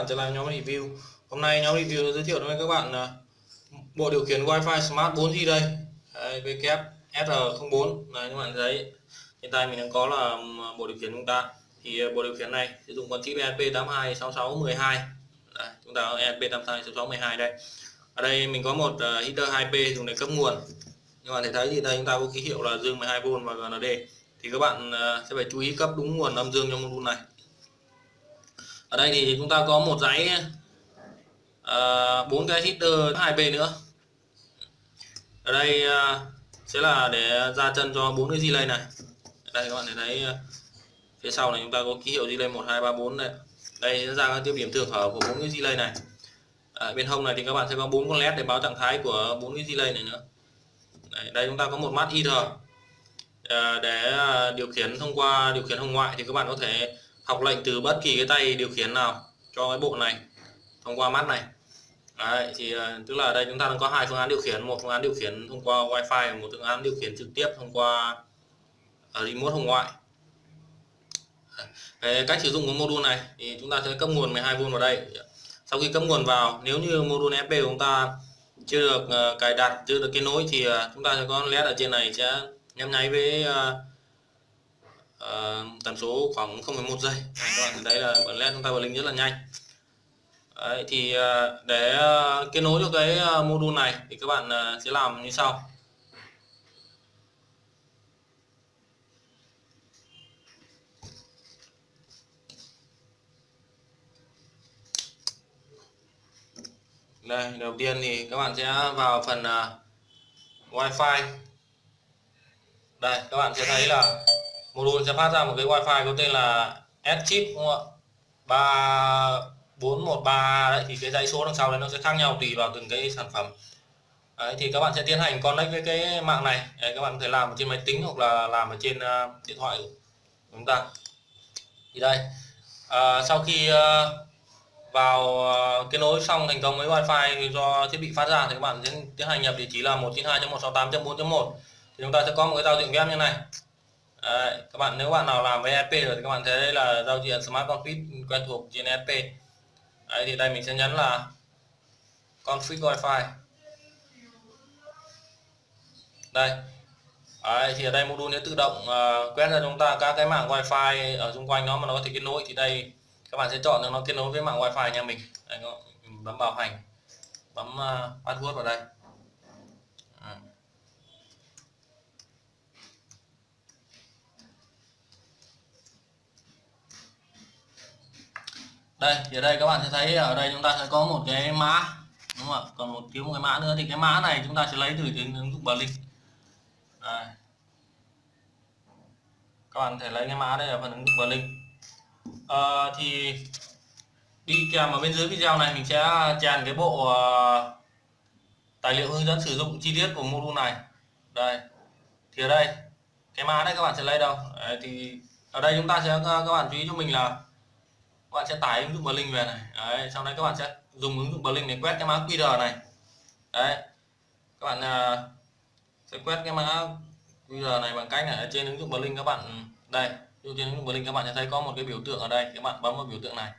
bạn trở lại nhóm review. Hôm nay nhóm review giới thiệu với các bạn là bộ điều khiển Wi-Fi Smart 4G đây. VKF SR04 này các bạn thấy hiện tại mình đang có là à, bộ điều khiển chúng ta. Thì à, bộ điều khiển này sử dụng con chip ESP826612 đây, chúng ta có ESP826612 đây. Ở đây mình có một uh, heater 2P dùng để cấp nguồn. Các bạn thể thấy thì đây chúng ta có ký hiệu là dương 12V và GND thì các bạn uh, sẽ phải chú ý cấp đúng nguồn âm dương cho module này ở đây thì chúng ta có một dãy ờ, bốn uh, cái heater 2P nữa. Ở đây uh, sẽ là để ra chân cho bốn cái relay này. Đây các bạn thấy thấy uh, phía sau này chúng ta có ký hiệu relay 1 2 3 4 đây. Đây sẽ ra các tiêu điểm thường hở của bốn cái relay này. À, bên hông này thì các bạn sẽ có bốn con led để báo trạng thái của bốn cái relay này nữa. Đây, đây chúng ta có một mắt IR à, để điều khiển thông qua điều khiển hồng ngoại thì các bạn có thể học lệnh từ bất kỳ cái tay điều khiển nào cho cái bộ này thông qua mắt này. Đấy, thì ờ, tức là đây chúng ta đang có hai phương án điều khiển. Một phương án điều khiển thông qua wifi và một phương án điều khiển trực tiếp thông qua ờ, remote hồng ngoại. Cái cách sử dụng của module này thì chúng ta sẽ cấp nguồn 12V vào đây. Sau khi cấp nguồn vào nếu như module FP của chúng ta chưa được ờ, cài đặt chưa được kết nối thì chúng ta sẽ có led ở trên này sẽ nhấp nháy với uh, tần số khoảng 0,1 giây. Các bạn thấy là bật led chúng ta bật linh rất là nhanh. Đấy, thì uh, để uh, kết nối cho cái uh, module này thì các bạn uh, sẽ làm như sau. Đây đầu tiên thì các bạn sẽ vào phần uh, Wi-Fi. Đây các bạn sẽ thấy là module sẽ phát ra một cái wifi có tên là S chip đúng không ạ? 3413 đấy thì cái dãy số đằng sau đấy nó sẽ khác nhau tùy vào từng cái sản phẩm. Đấy, thì các bạn sẽ tiến hành connect với cái mạng này. Đấy, các bạn có thể làm trên máy tính hoặc là làm ở trên uh, điện thoại của chúng ta. Thì đây uh, sau khi uh, vào kết nối xong thành công với wifi do thiết bị phát ra thì các bạn sẽ tiến hành nhập địa chỉ là 192.168.4.1 thì chúng ta sẽ có một cái giao diện web như này. Đấy, các bạn nếu bạn nào làm với ESP rồi thì các bạn thấy đây là giao diện Smart Config quen thuộc trên ESP Đấy, thì đây mình sẽ nhấn là config wifi. Đây. Đấy, thì ở đây module sẽ tự động uh, quét ra chúng ta các cái mạng wifi ở xung quanh nó mà nó có thể kết nối thì đây các bạn sẽ chọn được nó kết nối với mạng wifi nhà mình. Đấy, bấm bảo hành bấm uh, password vào đây. Đây thì ở đây các bạn sẽ thấy ở đây chúng ta sẽ có một cái mã đúng không ạ? Còn một thiếu một cái mã nữa thì cái mã này chúng ta sẽ lấy từ cái ứng dụng Blink đây. các bạn thể lấy cái mã đây ở phần ứng dụng Blink à, ờ, thì đi kèm ở bên dưới video này mình sẽ chèn cái bộ uh, tài liệu hướng dẫn sử dụng chi tiết của module này. Đây. Thì ở đây cái mã đây các bạn sẽ lấy đâu? Đấy, thì ở đây chúng ta sẽ ờ, các bạn chú ý cho mình là các bạn sẽ tải ứng dụng Blink về này. Đấy, sau đấy các bạn sẽ dùng ứng dụng Blink để quét cái mã QR này. Đấy các bạn uh, sẽ quét cái mã QR này bằng cách là ở trên ứng dụng Blink các bạn đây trên ứng dụng Blink các bạn sẽ thấy có một cái biểu tượng ở đây các bạn bấm vào biểu tượng này.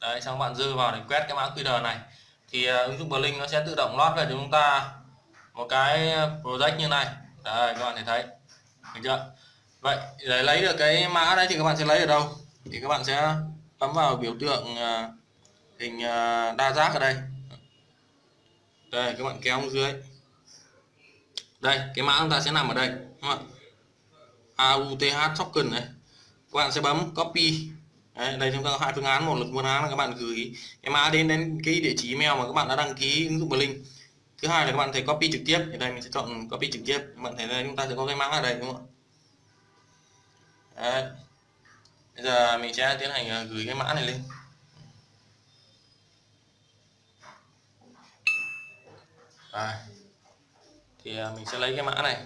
Đấy xong các bạn dư vào để quét cái mã QR này. Thì uh, ứng dụng Blink nó sẽ tự động lót về cho chúng ta một cái project như này. Đấy, các bạn thể thấy. Được chưa? Vậy để lấy được cái mã đấy thì các bạn sẽ lấy ở đâu? Thì các bạn sẽ bấm vào biểu tượng à, hình à, đa giác ở đây. Đây các bạn kéo xuống dưới. Đây cái mã chúng ta sẽ nằm ở đây đúng không AUTH token này. Các bạn sẽ bấm copy. Đấy, đây chúng ta có hai phương án. Một là phương án là các bạn gửi cái mã đến đến cái địa chỉ email mà các bạn đã đăng ký ứng dụng Blink. Thứ hai là các bạn thể copy trực tiếp. Thì đây mình sẽ chọn copy trực tiếp. Các bạn thấy đây chúng ta sẽ có cái mã ở đây đúng không ạ? Đấy bây giờ mình sẽ tiến hành ờ, gửi cái mã này lên. Rồi. thì ờ, mình sẽ lấy cái mã này.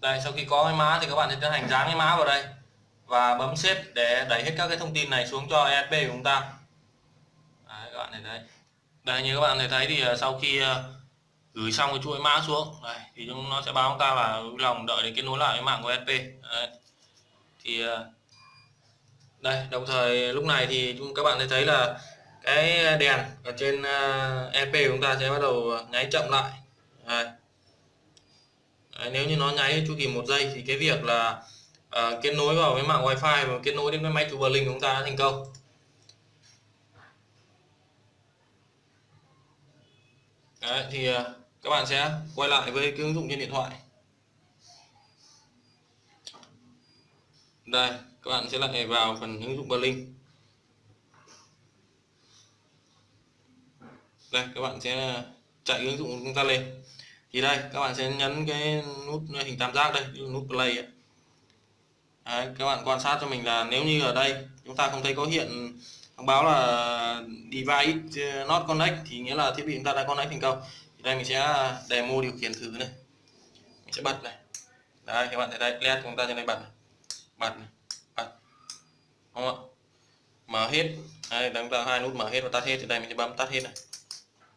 Đây sau khi có cái mã thì các bạn sẽ tiến hành dán cái mã vào đây và bấm xếp để đẩy hết các cái thông tin này xuống cho ESP của chúng ta. Đấy, các bạn thấy đấy. Đây như các bạn thấy thì ờ, sau khi gửi xong cái chuỗi mã xuống đây thì nó sẽ báo chúng ta là vui lòng đợi để kết nối lại với mạng của SP đấy. thì ờ, đây đồng thời lúc này thì các bạn thấy là cái đèn ở trên ờ, EP của chúng ta sẽ bắt đầu nháy chậm lại đây. Đấy, nếu như nó nháy chu kỳ một giây thì cái việc là uh, kết nối vào với mạng wifi và kết nối đến với máy chủ Berlin của chúng ta đã thành công Đấy, thì uh, các bạn sẽ quay lại với cái ứng dụng trên điện thoại. Đây các bạn sẽ lại vào phần ứng dụng Berlin. Đây các bạn sẽ chạy ứng dụng của chúng ta lên. Thì đây các bạn sẽ nhấn cái nút hình tam giác đây nút play ấy. Đấy, các bạn quan sát cho mình là nếu như ở đây chúng ta không thấy có hiện thông báo là device uh, not connect thì nghĩa là thiết bị chúng ta đã connect thành công thì đây mình sẽ à, demo điều khiển thử này. Mình sẽ bật này. Đây các bạn thấy đây led chúng ta trên đây bật này. bật này. bật. Đúng không ạ? Mở hết. Đây chúng ta hai nút mở hết và tắt hết. Thì đây mình sẽ bấm tắt hết này.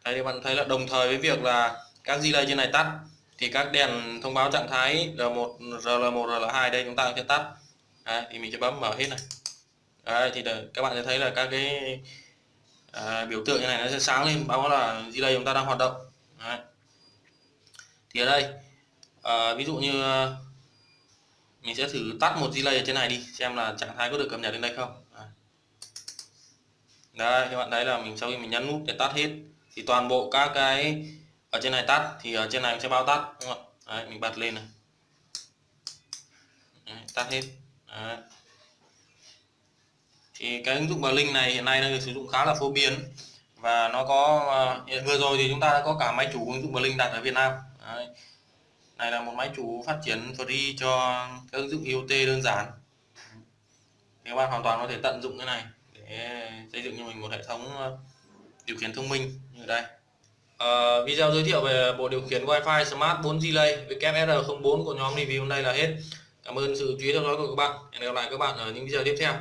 Đây các bạn thấy là đồng thời với việc là các relay trên này tắt thì các đèn thông báo trạng thái R1, RL1, RL2 đây chúng ta sẽ tắt. Đấy, thì mình sẽ bấm mở hết này. Đấy, thì để, các bạn sẽ thấy là các cái à, biểu tượng như này nó sẽ sáng lên báo là relay chúng ta đang hoạt động đấy. thì ở đây à, ví dụ như ờ, mình sẽ thử tắt một relay ở trên này đi xem là trạng thái có được cập nhật đến đây không đấy. đây các bạn thấy là mình sau khi mình nhấn nút để tắt hết thì toàn bộ các cái ở trên này tắt thì ở trên này sẽ bao tắt đúng không Đấy, mình bật lên này Đấy, tắt hết Đấy. thì cái ứng dụng Blink này hiện nay đang được sử dụng khá là phổ biến và nó có ờ, vừa rồi thì chúng ta đã có cả máy chủ ứng dụng Blink đặt ở Việt Nam Đấy. này là một máy chủ phát triển free cho các ứng dụng IoT đơn giản thì các bạn hoàn toàn có thể tận dụng cái này để xây dựng cho mình một hệ thống ờ, điều khiển thông minh như đây Uh, video giới thiệu về bộ điều khiển Wi-Fi Smart 4 Relay WR04 của nhóm review hôm nay là hết. Cảm ơn sự chú ý theo dõi của các bạn. Hẹn gặp lại các bạn ở những video tiếp theo.